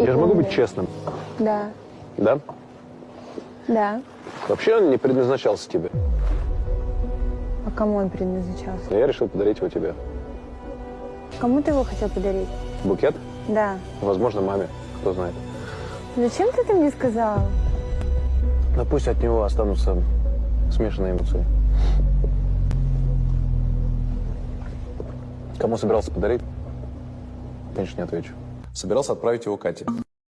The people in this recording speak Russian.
Я же могу быть честным, Да, да? да. Вообще он не предназначался тебе. А кому он предназначался? Я решил подарить его тебе. Кому ты его хотел подарить? Букет? Да. Возможно, маме. Кто знает. Зачем ты это мне сказал? Но пусть от него останутся смешанные эмоции. Кому собирался подарить? Конечно, не отвечу. Собирался отправить его Кате.